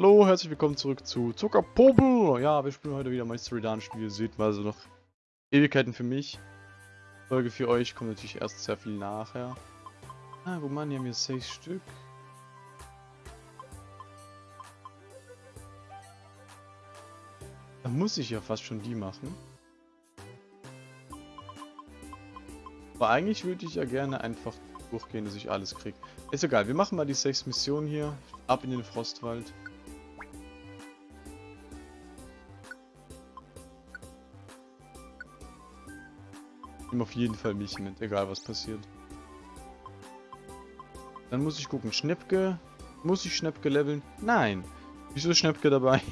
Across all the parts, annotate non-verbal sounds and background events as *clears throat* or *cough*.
Hallo, herzlich willkommen zurück zu Zuckerpobel. Ja, wir spielen heute wieder Mystery Dungeon. Wie ihr seht, war also noch Ewigkeiten für mich. Folge für euch kommt natürlich erst sehr viel nachher. Ah, guck mal, hier haben wir sechs Stück. Dann muss ich ja fast schon die machen. Aber eigentlich würde ich ja gerne einfach durchgehen, dass ich alles kriege. Ist egal, wir machen mal die sechs Missionen hier. Ab in den Frostwald. Nimm auf jeden Fall mich mit, egal was passiert. Dann muss ich gucken, Schnäppke. Muss ich Schnäppke leveln? Nein. Wieso ist Schnäppke dabei?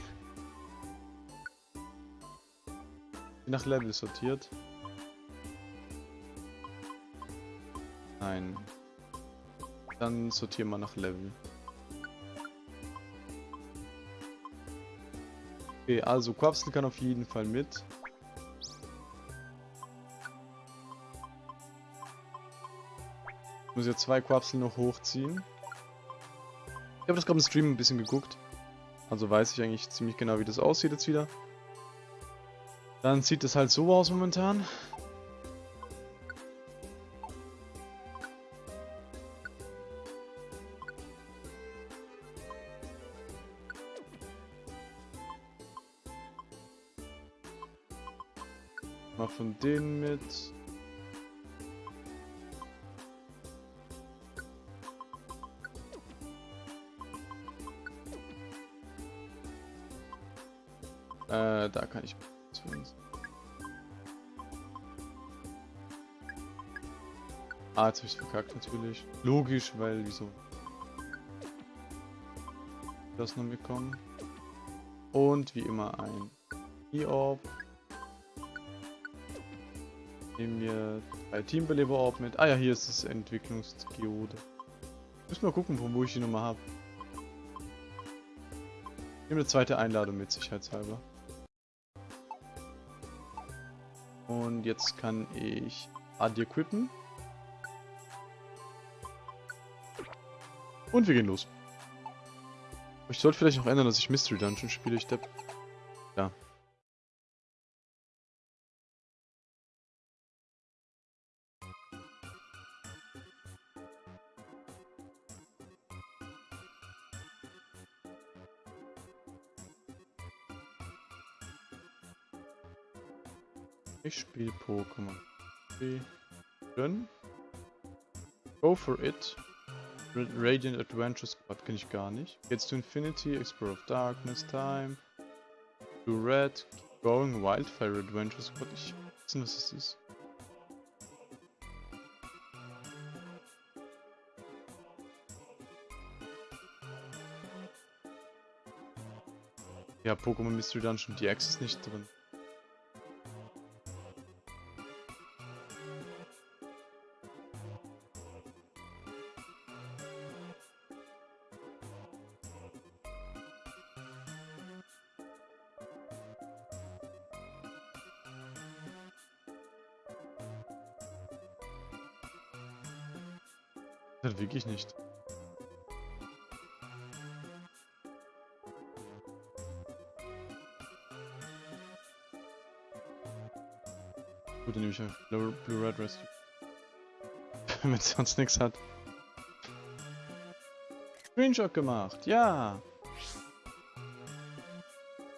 Nach Level sortiert. Nein. Dann sortieren wir nach Level. Okay, also Quapsel kann auf jeden Fall mit. Muss jetzt zwei Quapsel noch hochziehen. Ich habe das gerade im Stream ein bisschen geguckt. Also weiß ich eigentlich ziemlich genau, wie das aussieht jetzt wieder. Dann sieht es halt so aus momentan. Mal von denen mit. Äh, da kann ich zumindest. Ah, jetzt hab ich's verkackt natürlich. Logisch, weil wieso? Das noch bekommen. Und wie immer ein E-Orb. Nehmen wir drei Teambeleber-Orb mit. Ah ja, hier ist das Entwicklungsgeode. Müssen wir gucken, von wo ich die Nummer habe. Nehmen eine zweite Einladung mit, sicherheitshalber. Und jetzt kann ich Adi equippen. Und wir gehen los. Ich sollte vielleicht noch ändern, dass ich Mystery Dungeon spiele, ich depp. Ja. Ich spiele Pokémon. Spielen. Go for it. Radiant Adventure Squad kenne ich gar nicht. Jetzt to Infinity, Explorer of Darkness, Time. To Red, Going Wildfire Adventure Squad. Ich weiß nicht, was das ist. Ja, Pokémon Mystery Dungeon, die X ist nicht drin. Wirklich nicht. Gut, dann nehme ich einfach Blue, Blue Red Rescue. *laughs* Wenn es sonst nichts hat. Screenshot gemacht, ja!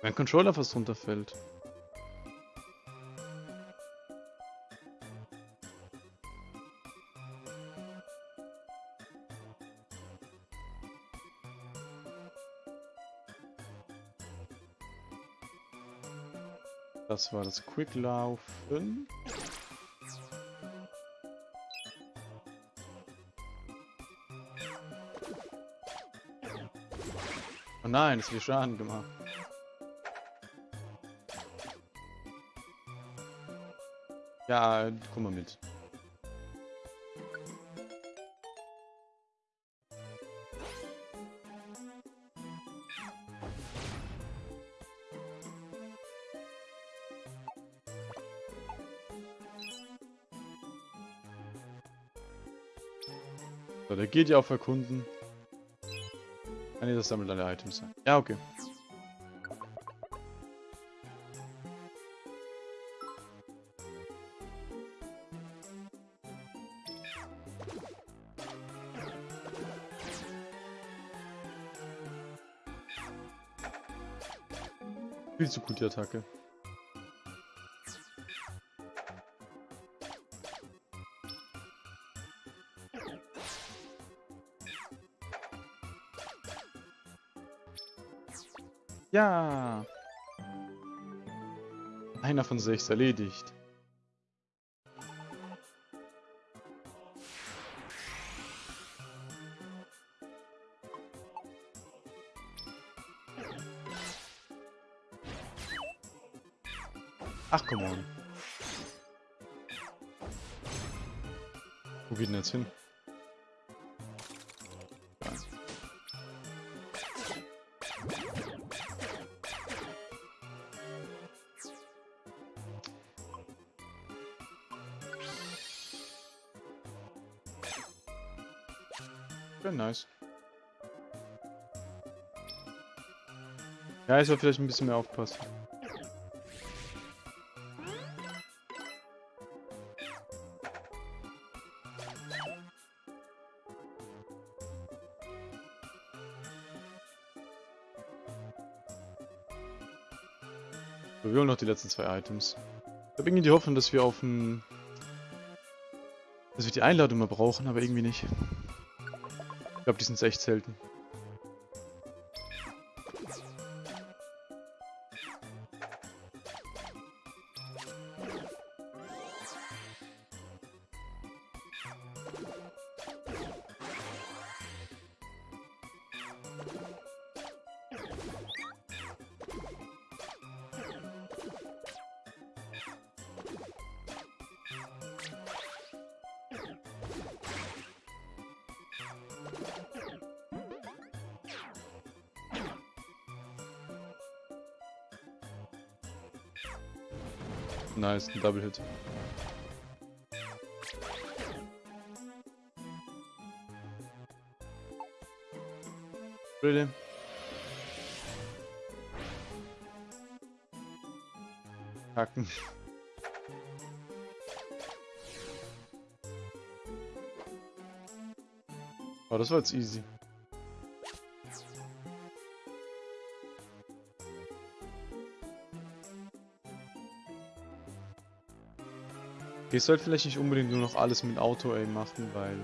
Mein Controller fast runterfällt. Das war das Quicklaufen. Oh nein, es wird Schaden gemacht. Ja, komm mal mit. So, der geht ja auf Erkunden. Ah ne, das sammelt alle Items. Ja, okay. Viel zu gut die Attacke. Ja. Einer von sechs erledigt. Ja, ich soll vielleicht ein bisschen mehr aufpassen. So, wir holen noch die letzten zwei Items. Ich habe irgendwie die Hoffnung, dass wir auf ein... dass wir die Einladung mal brauchen, aber irgendwie nicht. Ich glaube, die sind echt selten. Nice, ein Double Hit. Really? Hacken. Oh, das war jetzt easy. Ich sollte vielleicht nicht unbedingt nur noch alles mit Auto-Aim machen, weil...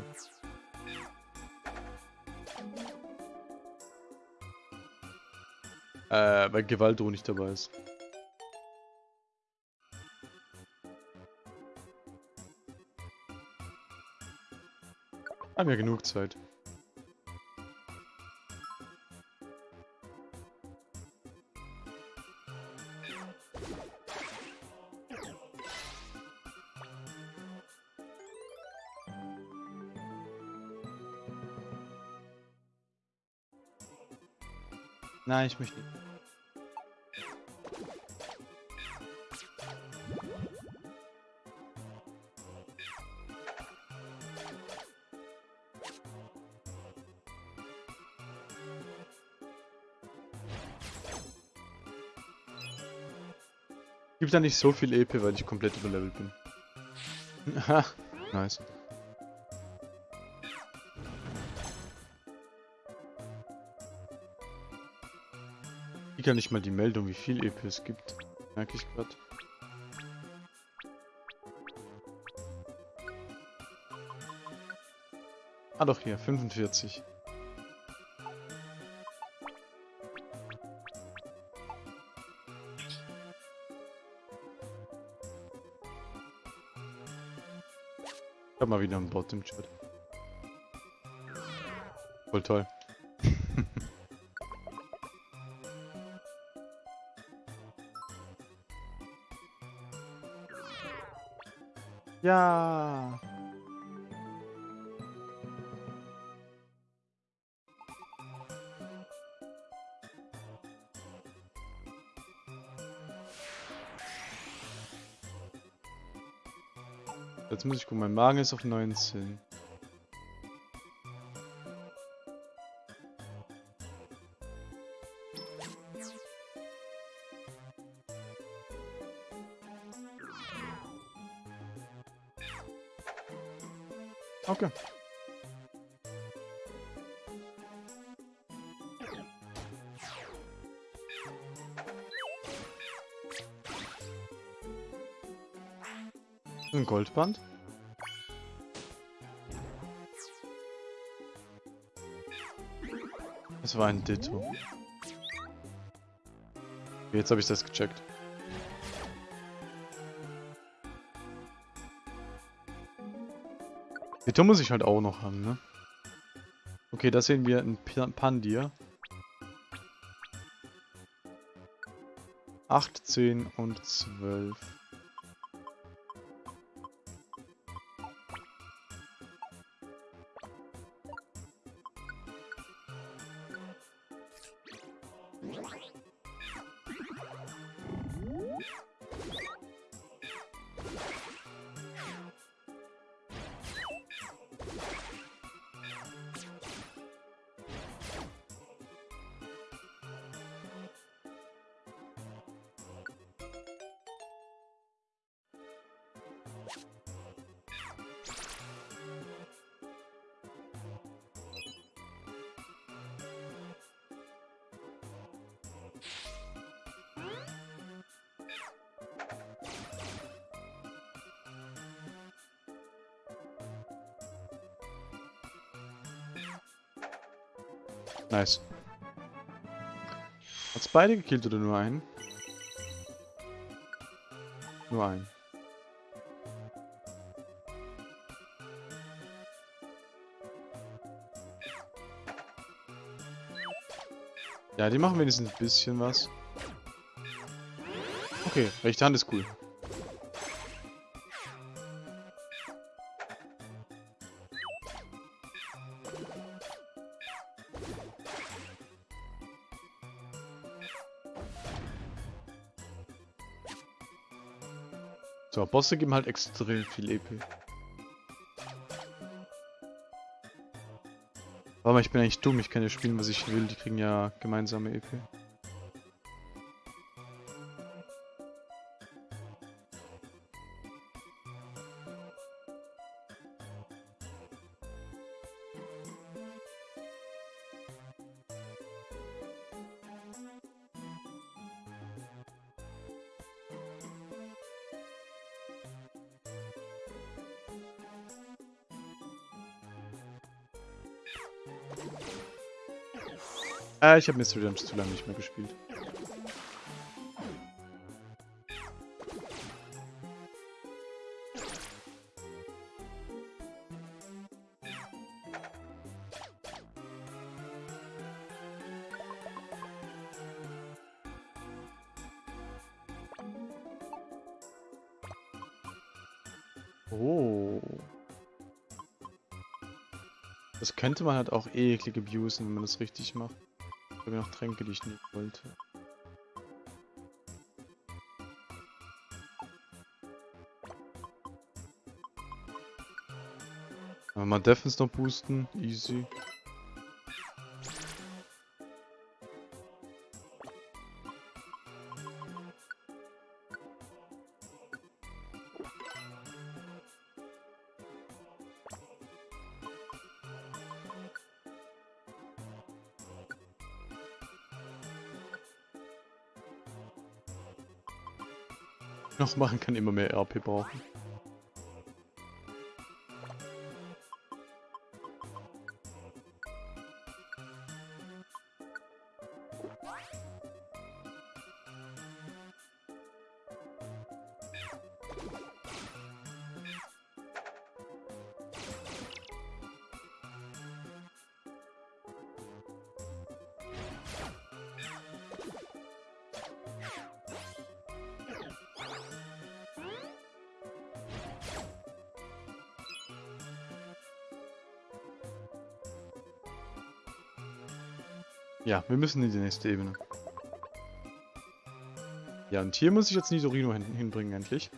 Äh, weil Gewaltdroh nicht dabei ist. Haben ja genug Zeit. Nein, ich möchte nicht. Gibt da nicht so viel EP, weil ich komplett überlevelt bin. *laughs* Nice. Ich kann nicht mal die Meldung, wie viel EP es gibt. Merke ich gerade. Ah doch hier, 45. Ich hab mal wieder einen Bot im Chat. Voll toll. Ja. Jetzt muss ich gucken, mein Magen ist auf 19. Okay. Ein Goldband. Es war ein Ditto. Jetzt habe ich das gecheckt. Ditto muss ich halt auch noch haben, ne? Okay, da sehen wir ein Pandir. 8, 10 und 12. Nice. Hat's beide gekillt oder nur einen? Nur einen. Ja, die machen wenigstens ein bisschen was. Okay, rechte Hand ist cool. Bosse geben halt extrem viel EP. Aber ich bin eigentlich dumm, ich kann ja spielen, was ich will, die kriegen ja gemeinsame EP. Äh, ich habe Mystery Dungeons zu lange nicht mehr gespielt. Könnte man halt auch eklig abusen, wenn man das richtig macht. Ich habe noch Tränke, die ich nicht wollte. mal Defense noch boosten, easy. Noch machen kann, immer mehr RP brauchen. Ja, wir müssen in die nächste Ebene. Ja, und hier muss ich jetzt Nidorino hin hinbringen, endlich.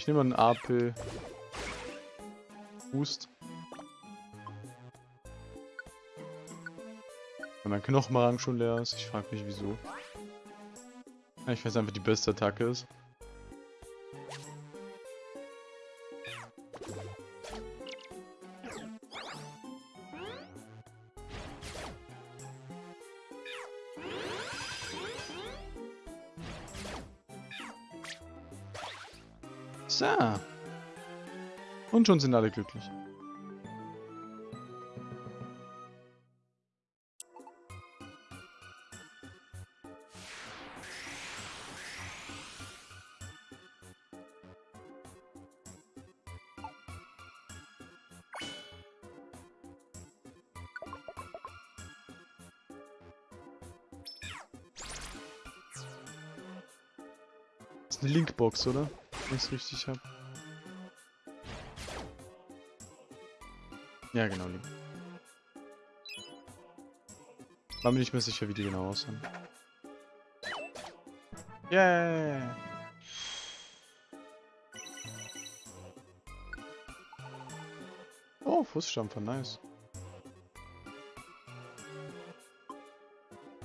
Ich nehme einen AP. Boost. Weil mein Knochenrang schon leer ist. Ich frage mich wieso. Ich weiß einfach die beste Attacke ist. Und schon sind alle glücklich. Eine Linkbox, oder? Wenn ich es richtig habe. Ja, genau, Link. War mir nicht mehr sicher, wie die genau aussehen. Yeah! Oh, Fußstampfer, nice.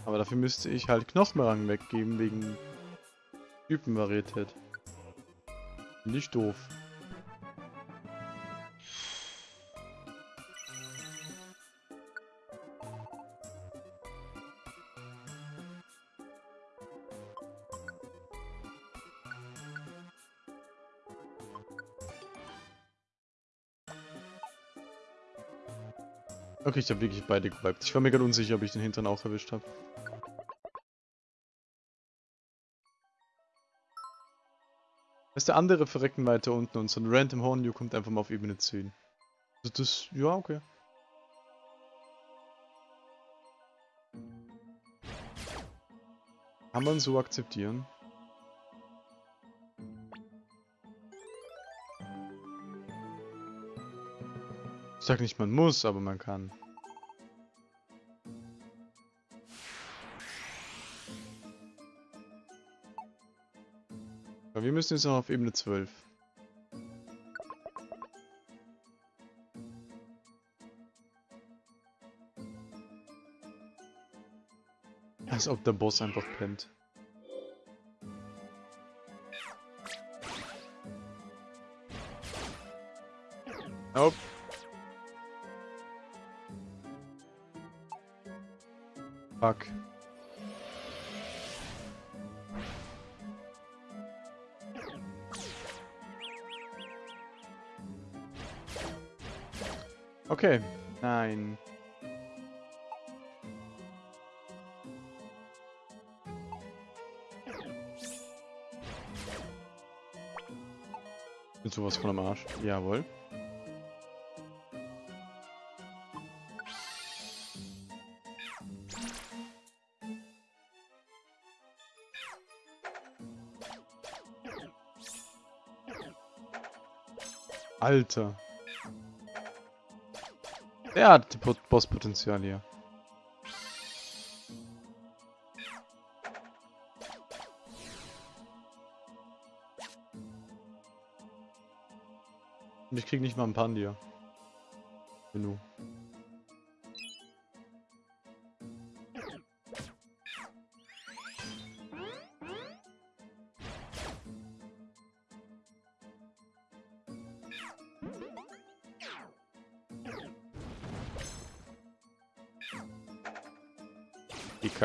Aber dafür müsste ich halt Knochenrang weggeben, wegen Typenvarietät. Nicht doof. Okay, ich habe wirklich beide gewiped. Ich war mir gerade unsicher, ob ich den hinteren auch erwischt habe. ist der andere verrecken weiter unten und so ein Random Horn kommt einfach mal auf Ebene 10. Also das, ja, okay. Kann man so akzeptieren. Ich sag nicht, man muss, aber man kann. Müssen jetzt noch auf Ebene 12. Als ob der Boss einfach pennt. Nope. Fuck. Okay. Nein. Bin sowas von am Arsch. Jawohl. Alter. Der hat Bosspotenzial hier. Und ich krieg nicht mal ein Pandia. Genug.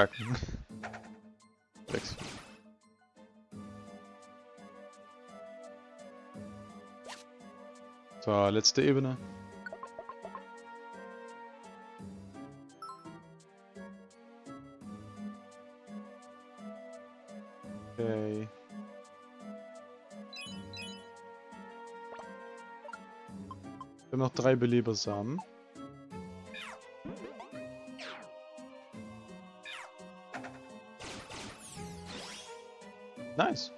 Die kacken. *laughs* Sechs. So, letzte Ebene. Okay. Wir haben noch drei Belebersamen. Nice.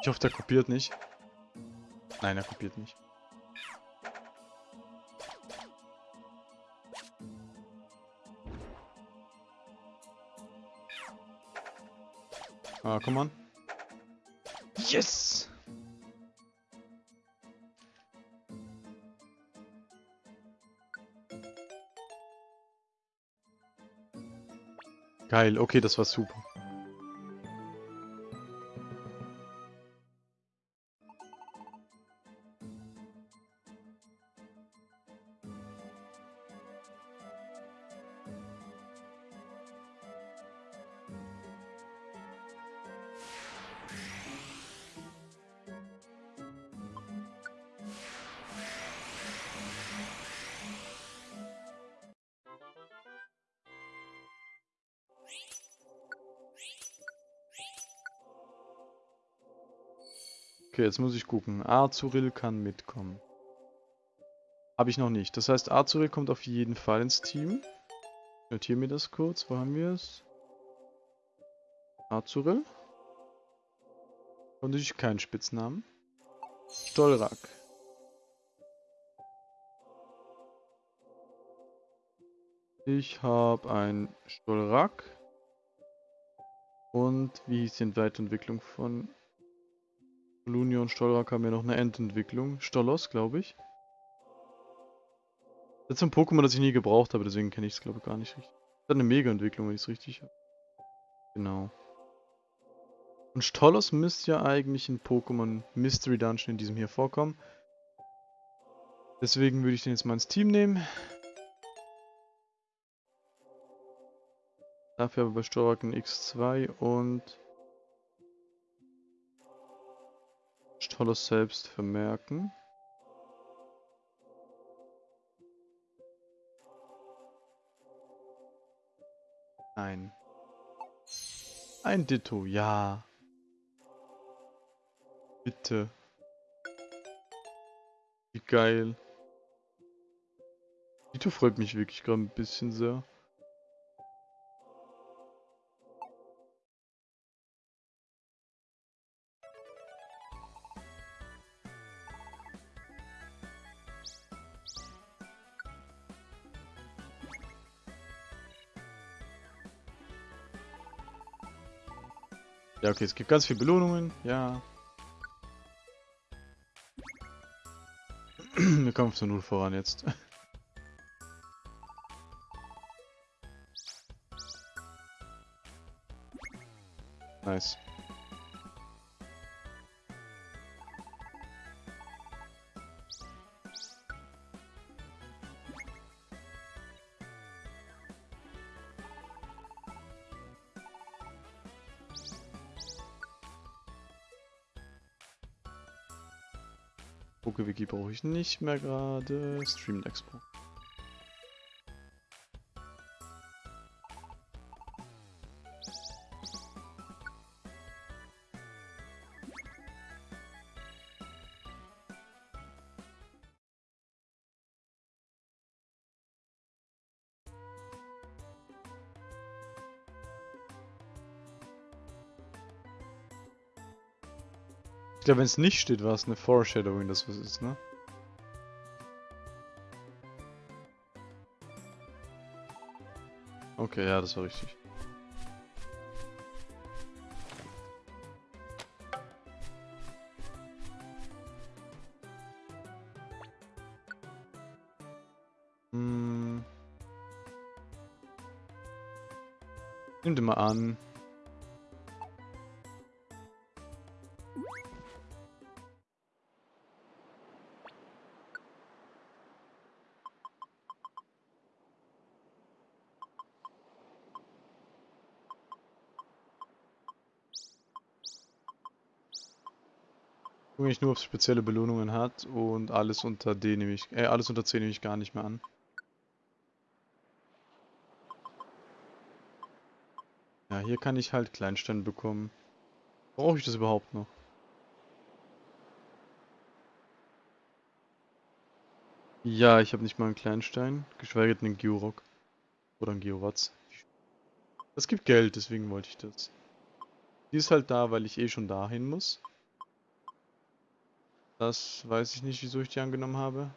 Ich hoffe, der kopiert nicht. Nein, er kopiert nicht. Ah, komm on. Yes! Geil, okay, das war super. Jetzt muss ich gucken. Azuril kann mitkommen. Habe ich noch nicht. Das heißt, Azuril kommt auf jeden Fall ins Team. Notiere mir das kurz. Wo haben wir es? Azuril. Und ich keinen Spitznamen. Stolrak. Ich habe ein Stolrak. Und wie ist die Weiterentwicklung von Lunia und Stolrak haben ja noch eine Endentwicklung. Stolos, glaube ich. Das ist ein Pokémon, das ich nie gebraucht habe, deswegen kenne ich es, glaube ich, gar nicht richtig. Das hat eine Mega-Entwicklung, wenn ich es richtig habe. Genau. Und Stolos müsste ja eigentlich in Pokémon Mystery Dungeon in diesem hier vorkommen. Deswegen würde ich den jetzt mal ins Team nehmen. Dafür aber bei Stolrak ein X2 und Tolles selbst vermerken. Nein. Ein Ditto, ja. Bitte. Wie geil. Ditto freut mich wirklich gerade ein bisschen sehr. Ja, okay, es gibt ganz viele Belohnungen. Ja. *clears throat* Wir kommen zu Null voran jetzt. *laughs* nice. PokeWiki brauche ich nicht mehr gerade. Stream Expo. Glaube, wenn es nicht steht, war es eine Foreshadowing, das was ist, ne? Okay, ja, das war richtig. Hm. Nimm dir mal an. Gucke ich nur, es spezielle Belohnungen hat und alles unter D nehme ich, äh, alles unter C nehme ich gar nicht mehr an. Ja, hier kann ich halt Kleinstein bekommen. Brauche ich das überhaupt noch? Ja, ich habe nicht mal einen Kleinstein, geschweige denn einen Georock. Oder einen Geowatz. Das gibt Geld, deswegen wollte ich das. Die ist halt da, weil ich eh schon dahin muss. Das weiß ich nicht, wieso ich die angenommen habe.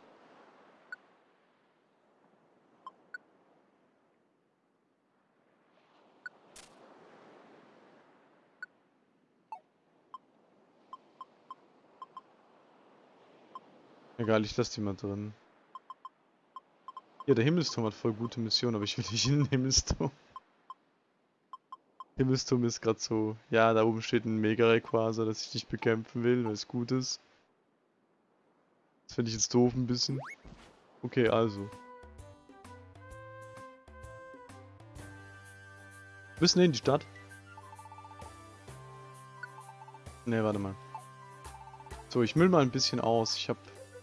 Egal, ich lasse die mal drin. Ja, der Himmelsturm hat voll gute Mission, aber ich will nicht in den Himmelsturm. Himmelsturm ist gerade so. Ja, da oben steht ein Mega-Rayquaza, das ich nicht bekämpfen will, weil es gut ist. Das finde ich jetzt doof ein bisschen. Okay, also. Müssen in die Stadt? Ne, warte mal. So, ich müll mal ein bisschen aus. Ich hab...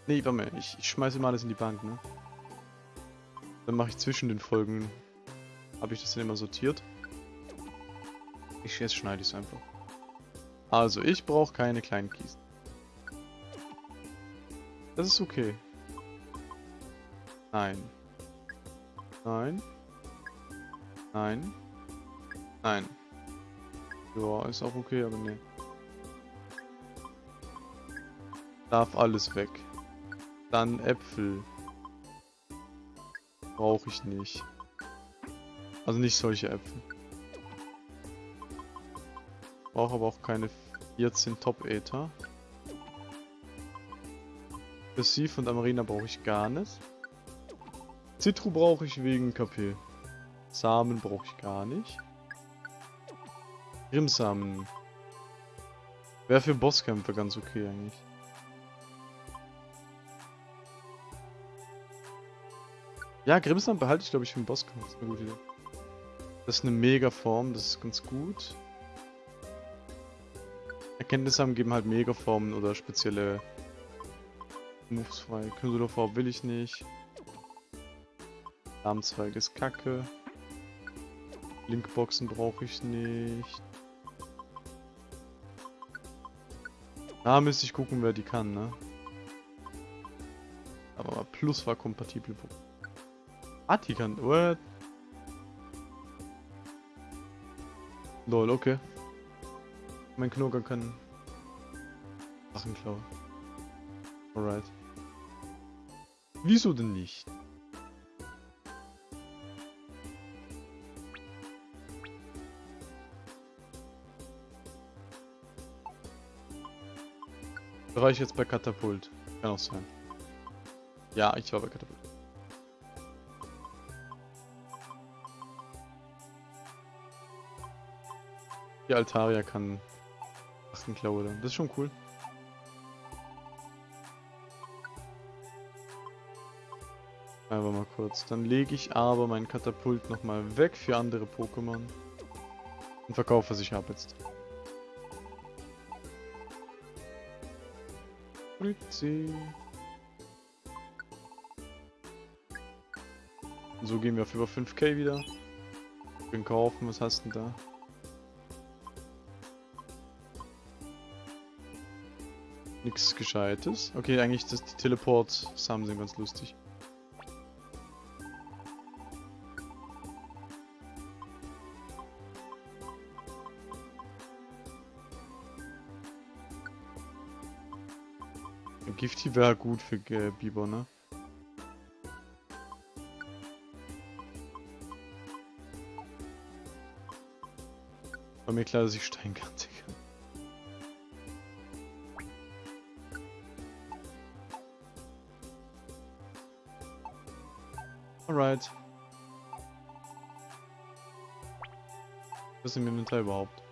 Nee, warte mal. Ich, ich schmeiße mal alles in die Bank, ne? Dann mache ich zwischen den Folgen... Habe ich das dann immer sortiert. Ich, jetzt schneide ich es einfach. Also, ich brauche keine kleinen Kisten. Das ist okay. Nein. Nein. Nein. Nein. Ja, ist auch okay, aber nee. Darf alles weg. Dann Äpfel. Brauche ich nicht. Also nicht solche Äpfel. Brauche aber auch keine 14 Top-Äther. Passiv und Amarina brauche ich gar nicht. Citru brauche ich wegen KP. Samen brauche ich gar nicht. Grimsamen. Wäre für Bosskämpfe ganz okay eigentlich. Ja, Grimsamen behalte ich glaube ich für den Bosskampf. Das ist eine gute Idee. Das ist eine Mega-Form, das ist ganz gut. Erkenntnissamen geben halt Mega-Formen oder spezielle Moves frei. Knuddelform will ich nicht. Armzweig ist kacke. Linkboxen brauche ich nicht. Da müsste ich gucken, wer die kann, ne? Aber Plus war kompatibel. Ah, die kann. What? Lol, okay. Mein Knoger kann Sachen klauen. Alright. Wieso denn nicht? War ich jetzt bei Katapult? Kann auch sein. Ja, ich war bei Katapult. Die Altaria kann Achtenklaue dann. Das ist schon cool. Aber mal kurz. Dann lege ich aber mein Katapult nochmal weg für andere Pokémon. Und verkaufe, was ich habe jetzt. Fritzi. So gehen wir auf über 5k wieder. Bin kaufen, was hast du denn da? Nichts Gescheites. Okay, eigentlich das Teleport-Samen sind ganz lustig. Gifty wäre gut für äh, Biber, ne? War mir klar, dass ich Stein kann. *laughs* Alright. Was ist im Inventar überhaupt?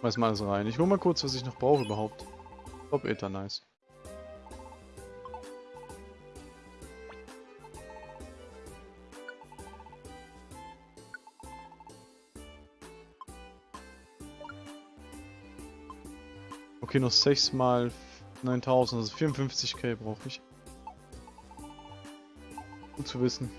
Schmeiß mal alles rein. Ich hol mal kurz, was ich noch brauche überhaupt. Top Ether, nice. Okay, noch 6 mal 9000, also 54k brauche ich. Gut zu wissen.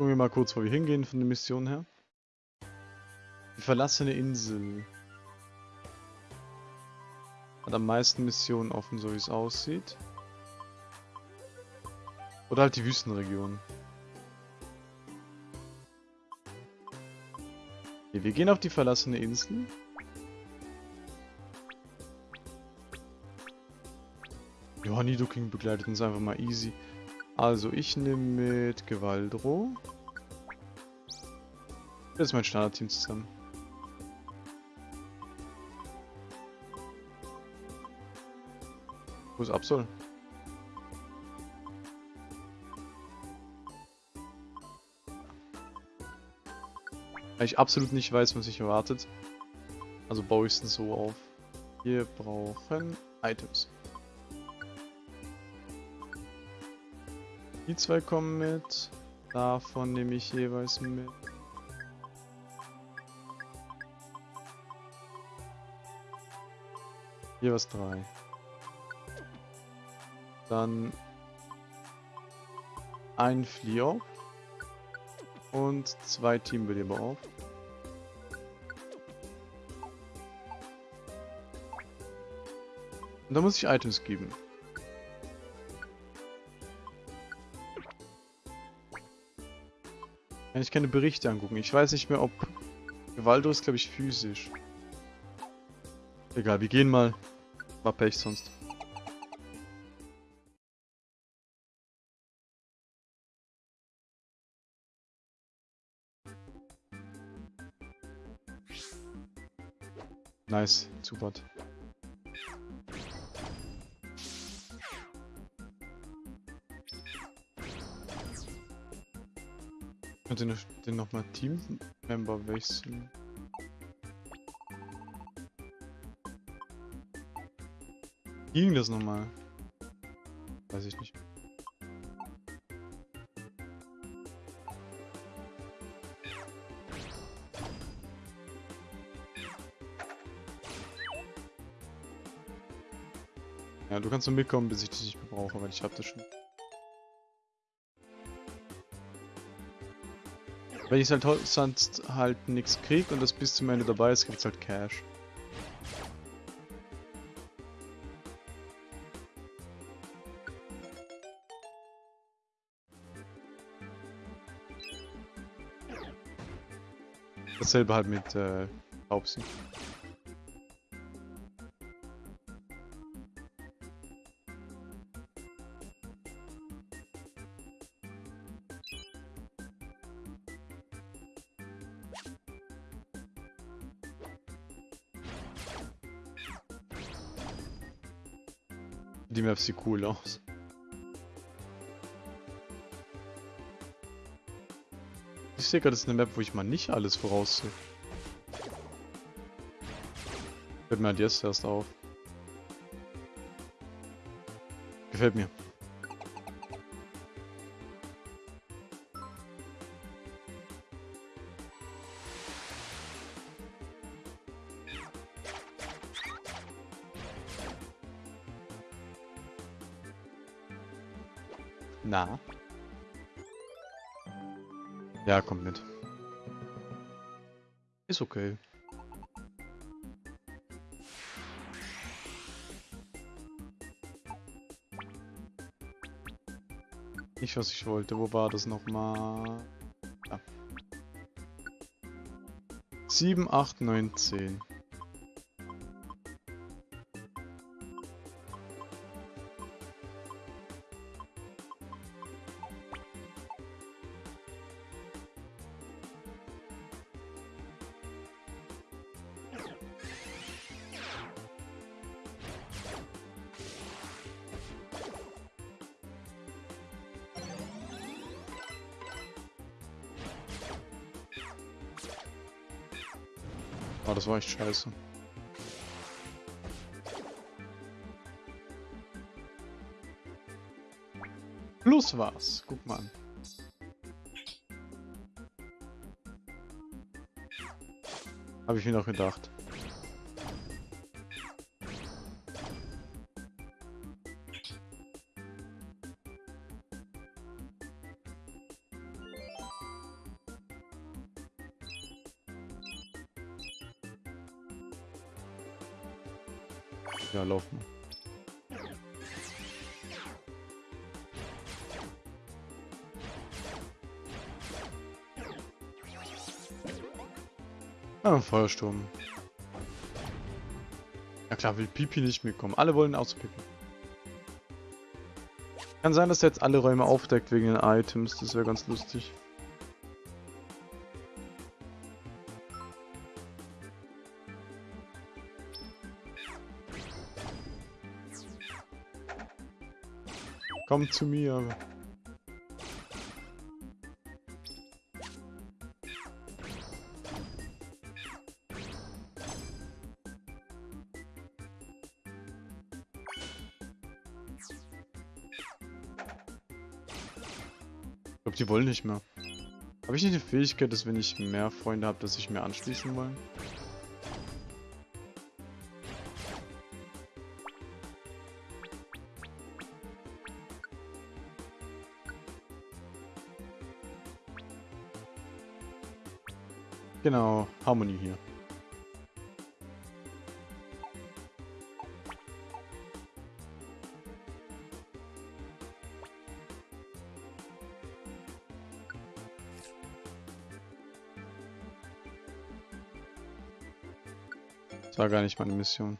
Gucken wir mal kurz, wo wir hingehen von der Mission her. Die verlassene Insel. Hat am meisten Missionen offen, so wie es aussieht. Oder halt die Wüstenregion. Okay, wir gehen auf die verlassene Insel. Ja, Nidoking begleitet uns einfach mal easy. Also, ich nehme mit Gewaldro. Das ist mein Standardteam zusammen. Wo ist Absol? Weil ich absolut nicht weiß, was sich erwartet. Also baue ich es so auf. Wir brauchen Items. Die zwei kommen mit. Davon nehme ich jeweils mit. Jeweils drei. Dann ein Fliop und zwei Teambeleber auf. Und da muss ich Items geben. Kann ich keine Berichte angucken. Ich weiß nicht mehr, ob Gewaldo ist, glaube ich, physisch. Egal, wir gehen mal. War Pech sonst. Nice, super. Könnte den, den nochmal Team-Member wechseln. Ging das nochmal? Weiß ich nicht. Ja, du kannst nur mitkommen, bis ich dich nicht mehr brauche, weil ich hab das schon. Wenn ich halt sonst halt nichts krieg und das bis zum Ende dabei ist, gibt's halt Cash. Dasselbe halt mit äh, Taubsi. Die Map sieht cool aus. Ich sehe gerade, das ist eine Map, wo ich mal nicht alles voraussehe. Fällt mir halt jetzt erst auf. Gefällt mir. Ja, kommt mit. Ist okay. Nicht, was ich wollte. Wo war das nochmal? Ja. 7, 8, 9, 10. scheiße. Plus was. Guck mal an. Habe ich mir noch gedacht. Feuersturm. Ja klar, will Pipi nicht mitkommen. Alle wollen außer Pipi. Kann sein, dass er jetzt alle Räume aufdeckt wegen den Items. Das wäre ganz lustig. Komm zu mir. Die wollen nicht mehr. Habe ich nicht eine Fähigkeit, dass wenn ich mehr Freunde habe, dass sich mehr anschließen wollen? Genau, Harmonie hier. Gar nicht meine Mission.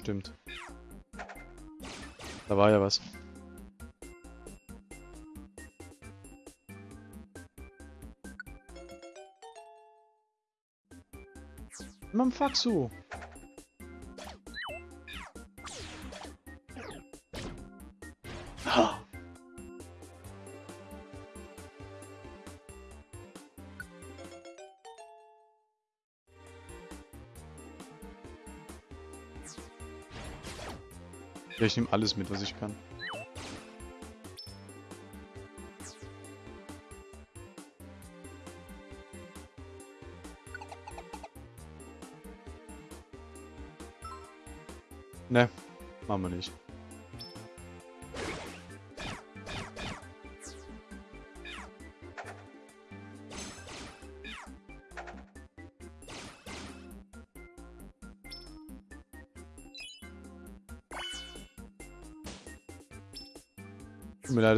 Stimmt. Da war ja was. Mann, Ja, ich nehme alles mit, was ich kann. Ne, machen wir nicht.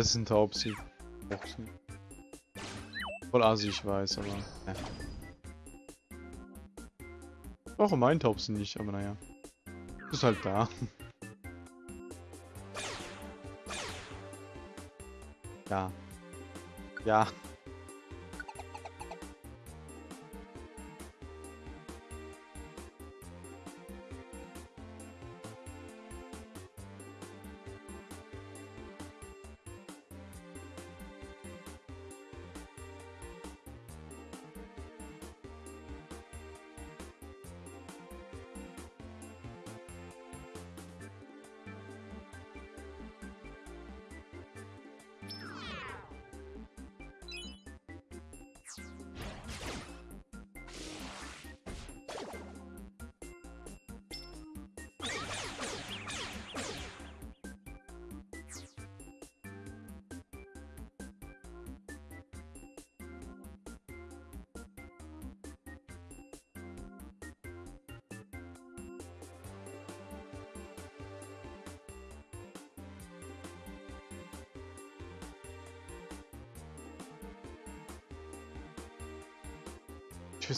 Ein Taubsi. Taubsi. Voll assi, ich weiß, aber... Ja. Auch mein Taubsi nicht, aber naja. Ist halt da. *laughs* Ja. Ja.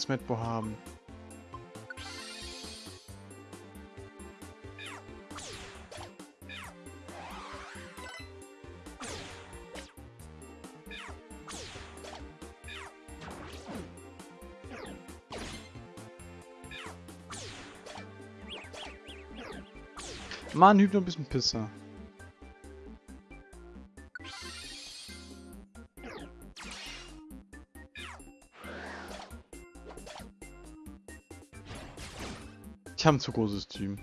Ich will Smetbo haben. Mann, Hypno ein bisschen Pisser. Ich habe ein zu großes Team.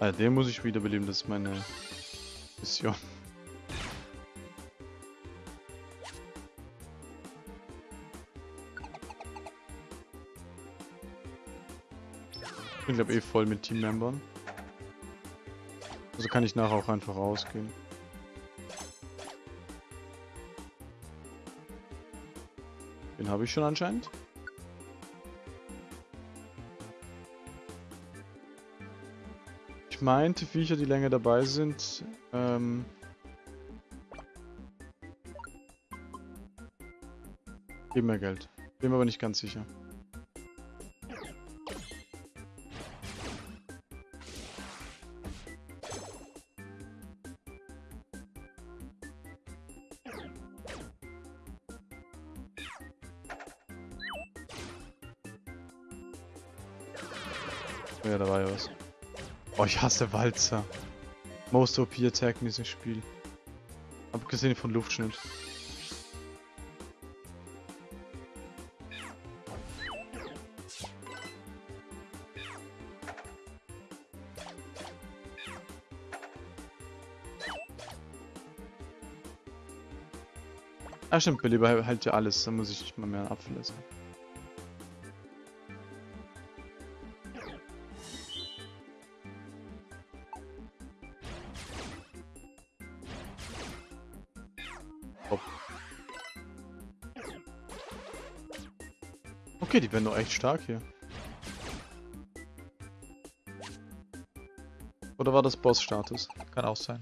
Ah, den muss ich wiederbeleben, das ist meine Mission. Ich glaube eh voll mit Teammembern. Also kann ich nachher auch einfach rausgehen. Den habe ich schon anscheinend. Ich meinte, Viecher, die länger dabei sind, ähm, geben mehr Geld. Bin mir aber nicht ganz sicher. Hasse Walzer. Most OP Attack in diesem Spiel. Abgesehen von Luftschnitt. Ah stimmt, Beleber halt ja alles, da muss ich nicht mal mehr abverlassen. Top. Okay, die werden doch echt stark hier. Oder war das Boss-Status? Kann auch sein.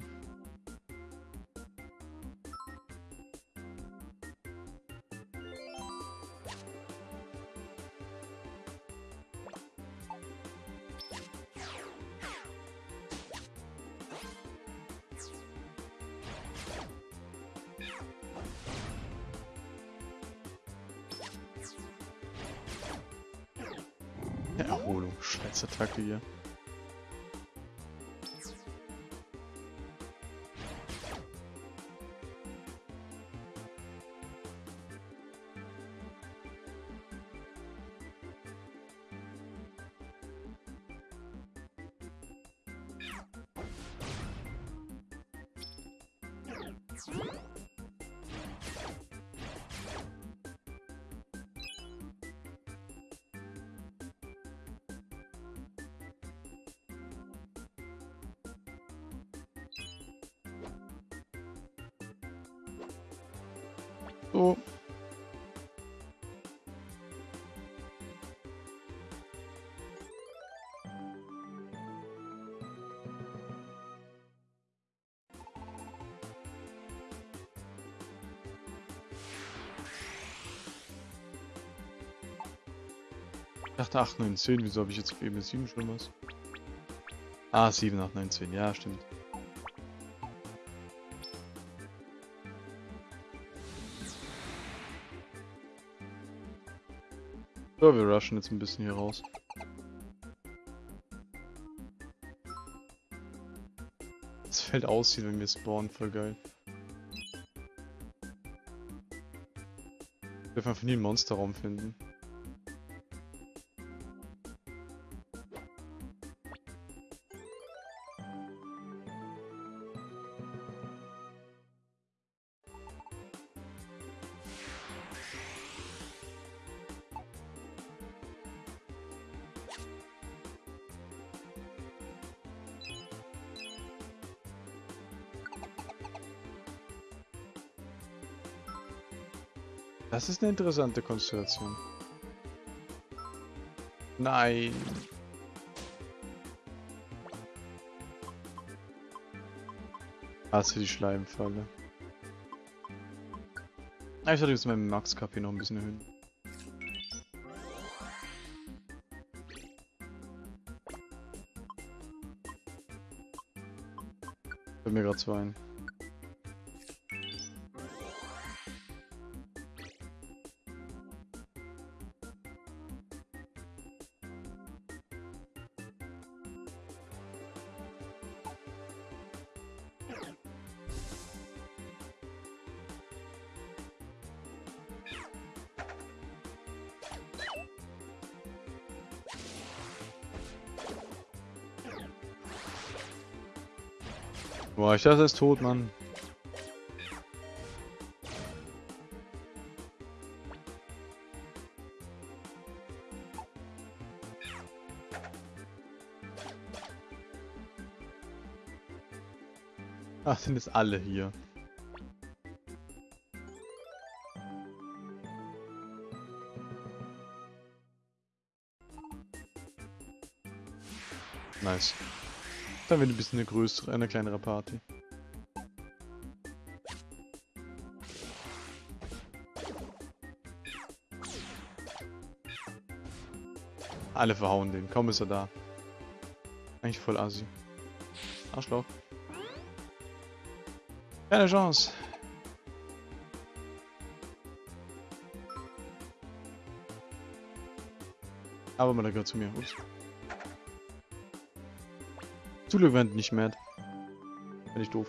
So. Ich dachte 8, 9, 10. Wieso habe ich jetzt eben 7 schon was? Ah, 7, 8, 9, 10. Ja, stimmt. So, wir rushen jetzt ein bisschen hier raus. Das Feld aussieht, wenn wir spawnen, voll geil. Wir dürfen einfach nie einen Monsterraum finden. Ist eine interessante Konstellation. Nein. Hasse die Schleimfalle. Ah, ich sollte jetzt meinen Max-KP noch ein bisschen erhöhen. Fällt mir gerade zwei ein. Ich dachte, er ist tot, Mann. Ach, sind jetzt alle hier. Nice. Dann wird ein bisschen eine größere, eine kleinere Party. Alle verhauen den. Kaum ist er da. Eigentlich voll assi. Arschloch. Keine Chance. Aber man, gehört zu mir. Ups. Zum werden nicht mad. Bin ich doof.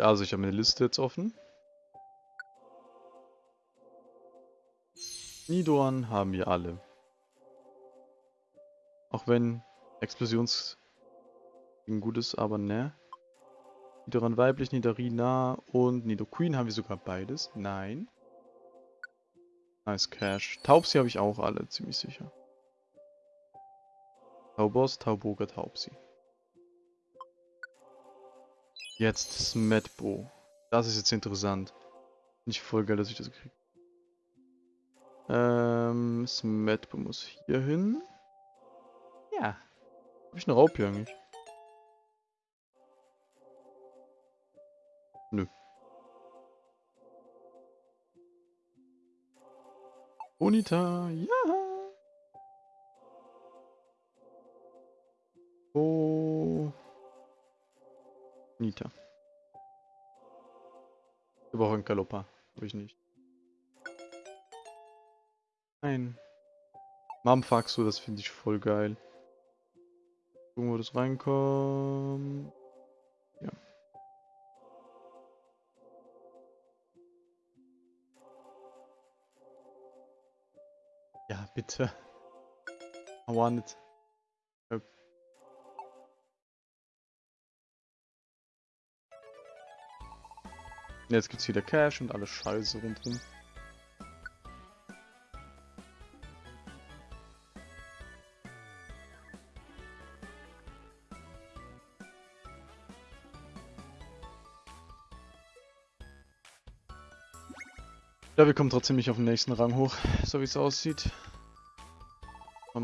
Also ich habe meine Liste jetzt offen. Nidoran haben wir alle. Auch wenn Explosions gut ist, aber ne. Nidoran weiblich, Nidorina und Nidoqueen haben wir sogar beides. Nein. Nice Cash. Taubsi habe ich auch alle, ziemlich sicher. Taubos, Tauboga, Taubsi. Jetzt Smetbo. Das ist jetzt interessant. Nicht voll geil, dass ich das kriege. Ähm, Smetbo muss hier hin. Ja. Hab ich eine Raupe eigentlich? Nö. Bonita, ja. Oh. Nita. Wir brauchen Kalopa. Hab ich nicht. Nein. Mamfaxo, das finde ich voll geil. Gucken, wo das reinkommt. Ja. Ja, bitte. I want it. Jetzt gibt's wieder Cash und alles Scheiße rundherum. Ja, wir kommen trotzdem nicht auf den nächsten Rang hoch, so wie es aussieht.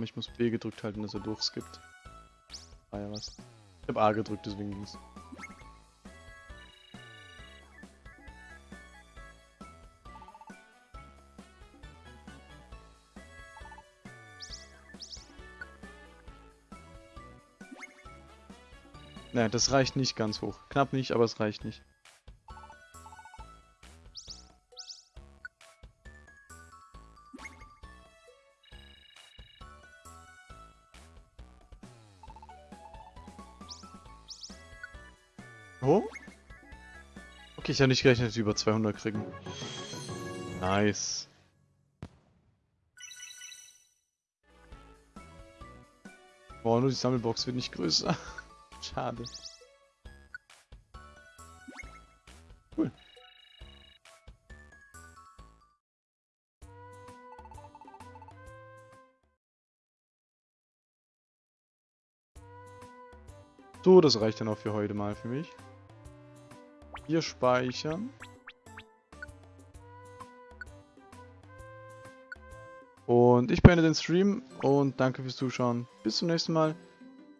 Ich muss B gedrückt halten, dass er durchskippt. Ah ja, was. Ich habe A gedrückt, deswegen ging's. Nein, das reicht nicht ganz hoch. Knapp nicht, aber es reicht nicht. Oh? Okay, ich habe nicht gerechnet, dass wir über 200 kriegen. Nice. Boah, nur die Sammelbox wird nicht größer. *laughs* Schade. Cool. So, das reicht dann auch für heute mal für mich. Wir speichern. Und ich beende den Stream und danke fürs Zuschauen. Bis zum nächsten Mal.